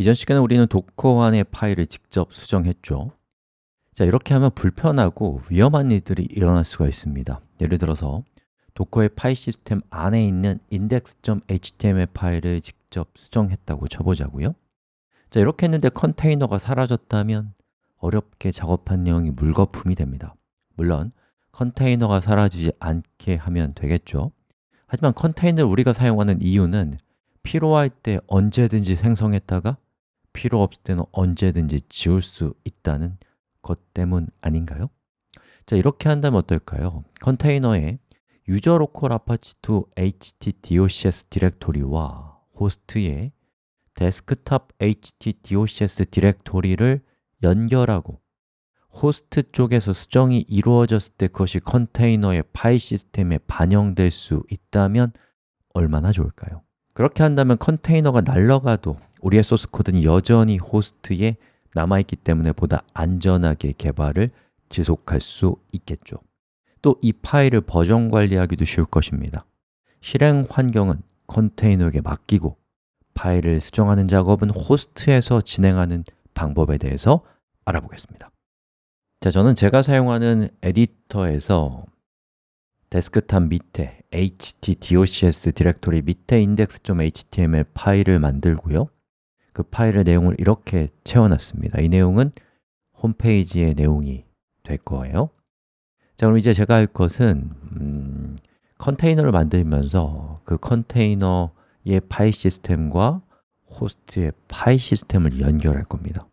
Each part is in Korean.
이전 시간에 우리는 Docker 안의 파일을 직접 수정했죠. 자, 이렇게 하면 불편하고 위험한 일들이 일어날 수가 있습니다. 예를 들어서 Docker의 파일 시스템 안에 있는 index.html 파일을 직접 수정했다고 쳐보자고요. 자, 이렇게 했는데 컨테이너가 사라졌다면 어렵게 작업한 내용이 물거품이 됩니다. 물론 컨테이너가 사라지지 않게 하면 되겠죠. 하지만 컨테이너를 우리가 사용하는 이유는 필요할 때 언제든지 생성했다가 필요 없을 때는 언제든지 지울 수 있다는 것 때문 아닌가요? 자, 이렇게 한다면 어떨까요? 컨테이너에 usr local apache2 htdocs 디렉토리와 호스트의 desktop htdocs 디렉토리를 연결하고 호스트 쪽에서 수정이 이루어졌을 때 그것이 컨테이너의 파일 시스템에 반영될 수 있다면 얼마나 좋을까요? 그렇게 한다면 컨테이너가 날아가도 우리의 소스 코드는 여전히 호스트에 남아있기 때문에 보다 안전하게 개발을 지속할 수 있겠죠. 또 이 파일을 버전 관리하기도 쉬울 것입니다. 실행 환경은 컨테이너에게 맡기고 파일을 수정하는 작업은 호스트에서 진행하는 방법에 대해서 알아보겠습니다. 자, 저는 제가 사용하는 에디터에서 데스크탑 밑에 htdocs 디렉토리 밑에 index.html 파일을 만들고요. 그 파일의 내용을 이렇게 채워놨습니다. 이 내용은 홈페이지의 내용이 될 거예요. 자, 그럼 이제 제가 할 것은 음, 컨테이너를 만들면서 그 컨테이너의 파일 시스템과 호스트의 파일 시스템을 연결할 겁니다.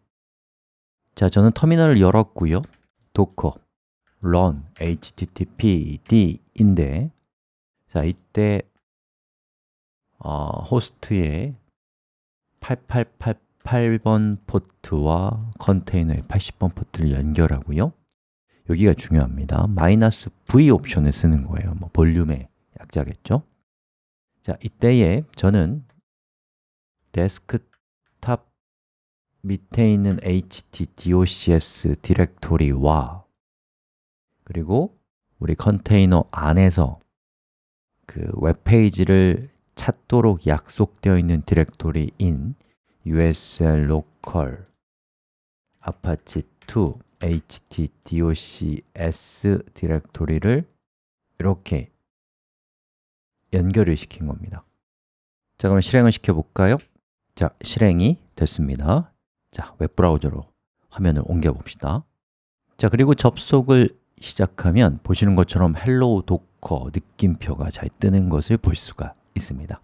자, 저는 터미널을 열었고요. docker run httpd인데 자, 이때 어, 호스트의 8888번 포트와 컨테이너의 80번 포트를 연결하고요. 여기가 중요합니다. 마이너스 V 옵션을 쓰는 거예요. 뭐 볼륨의 약자겠죠? 자, 이때에 저는 데스크탑 밑에 있는 htdocs 디렉토리와 그리고 우리 컨테이너 안에서 그 웹페이지를 찾도록 약속되어 있는 디렉토리인 usl local apache 2 htdocs 디렉토리를 이렇게 연결을 시킨 겁니다. 자, 그럼 실행을 시켜볼까요? 자, 실행이 됐습니다. 자, 웹브라우저로 화면을 옮겨 봅시다. 자, 그리고 접속을 시작하면 보시는 것처럼 Hello Docker 느낌표가 잘 뜨는 것을 볼 수가 있습니다.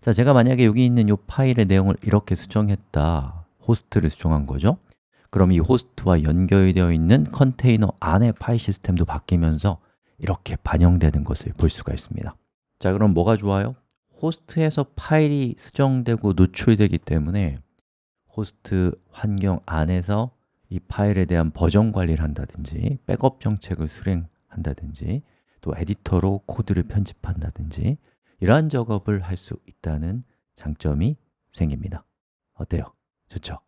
자, 제가 만약에 여기 있는 이 파일의 내용을 이렇게 수정했다. 호스트를 수정한 거죠? 그럼 이 호스트와 연결되어 있는 컨테이너 안의 파일 시스템도 바뀌면서 이렇게 반영되는 것을 볼 수가 있습니다. 자, 그럼 뭐가 좋아요? 호스트에서 파일이 수정되고 노출되기 때문에 호스트 환경 안에서 이 파일에 대한 버전 관리를 한다든지 백업 정책을 수행한다든지 또 에디터로 코드를 편집한다든지 이러한 작업을 할 수 있다는 장점이 생깁니다 어때요? 좋죠?